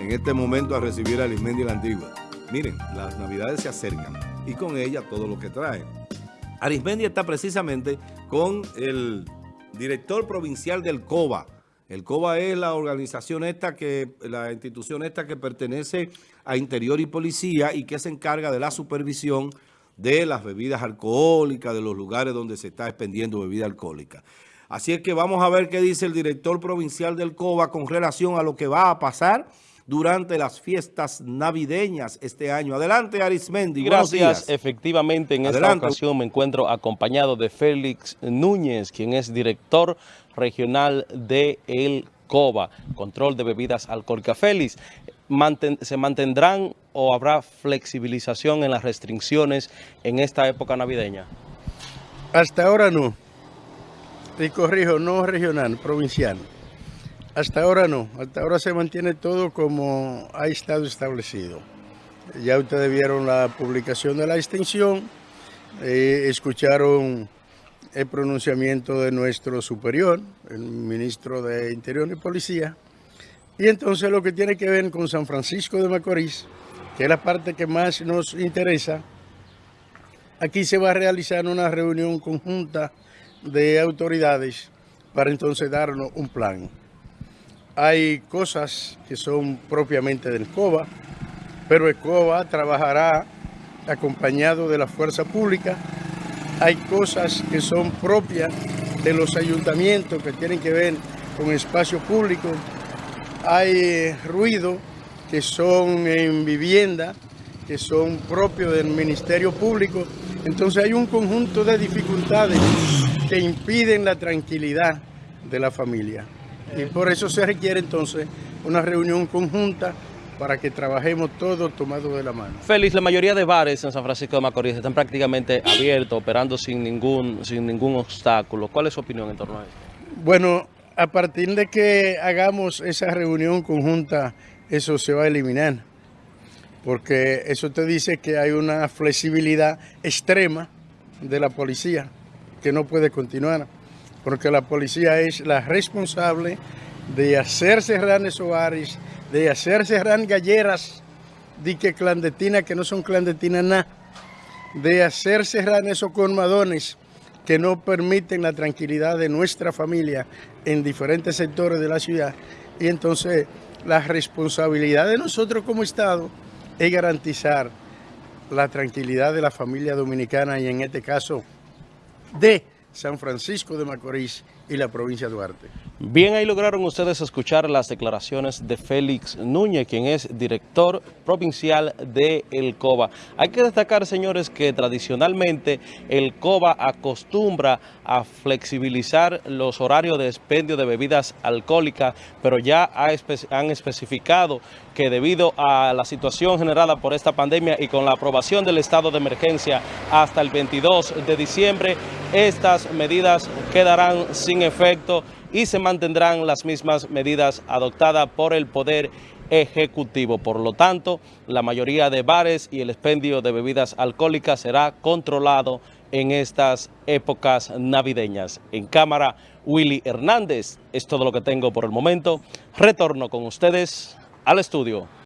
en este momento a recibir a Arismendi la Antigua. Miren, las navidades se acercan y con ella todo lo que traen. Arismendi está precisamente con el director provincial del COBA. El COBA es la organización esta que, la institución esta que pertenece a Interior y Policía y que se encarga de la supervisión de las bebidas alcohólicas, de los lugares donde se está expendiendo bebida alcohólica. Así es que vamos a ver qué dice el director provincial del COBA con relación a lo que va a pasar durante las fiestas navideñas este año. Adelante, Arismendi. Gracias. Efectivamente, en esta ocasión me encuentro acompañado de Félix Núñez, quien es director regional de El COBA, Control de Bebidas Alcohólicas. Félix, ¿se mantendrán o habrá flexibilización en las restricciones en esta época navideña? Hasta ahora no. Y corrijo, no regional, provincial. Hasta ahora no, hasta ahora se mantiene todo como ha estado establecido. Ya ustedes vieron la publicación de la extensión, eh, escucharon el pronunciamiento de nuestro superior, el ministro de Interior y Policía, y entonces lo que tiene que ver con San Francisco de Macorís, que es la parte que más nos interesa, aquí se va a realizar una reunión conjunta de autoridades para entonces darnos un plan. Hay cosas que son propiamente del COBA, pero el COBA trabajará acompañado de la fuerza pública. Hay cosas que son propias de los ayuntamientos que tienen que ver con espacio público. Hay ruido que son en vivienda, que son propios del Ministerio Público. Entonces hay un conjunto de dificultades que impiden la tranquilidad de la familia. Y por eso se requiere entonces una reunión conjunta para que trabajemos todos tomados de la mano. Félix, la mayoría de bares en San Francisco de Macorís están prácticamente abiertos, operando sin ningún, sin ningún obstáculo. ¿Cuál es su opinión en torno a esto? Bueno, a partir de que hagamos esa reunión conjunta, eso se va a eliminar. Porque eso te dice que hay una flexibilidad extrema de la policía que no puede continuar porque la policía es la responsable de hacer cerrar esos bares, de hacer cerrar galleras, de que clandestinas que no son clandestinas nada, de hacer cerrar esos colmadones que no permiten la tranquilidad de nuestra familia en diferentes sectores de la ciudad. Y entonces la responsabilidad de nosotros como Estado es garantizar la tranquilidad de la familia dominicana y en este caso de San Francisco de Macorís y la provincia de Duarte. Bien, ahí lograron ustedes escuchar las declaraciones de Félix Núñez, quien es director provincial de El COBA. Hay que destacar, señores, que tradicionalmente el COBA acostumbra a flexibilizar los horarios de expendio de bebidas alcohólicas, pero ya han especificado que debido a la situación generada por esta pandemia y con la aprobación del estado de emergencia hasta el 22 de diciembre, estas medidas quedarán sin efecto y se mantendrán las mismas medidas adoptadas por el Poder Ejecutivo. Por lo tanto, la mayoría de bares y el expendio de bebidas alcohólicas será controlado en estas épocas navideñas. En cámara, Willy Hernández. Es todo lo que tengo por el momento. Retorno con ustedes al estudio.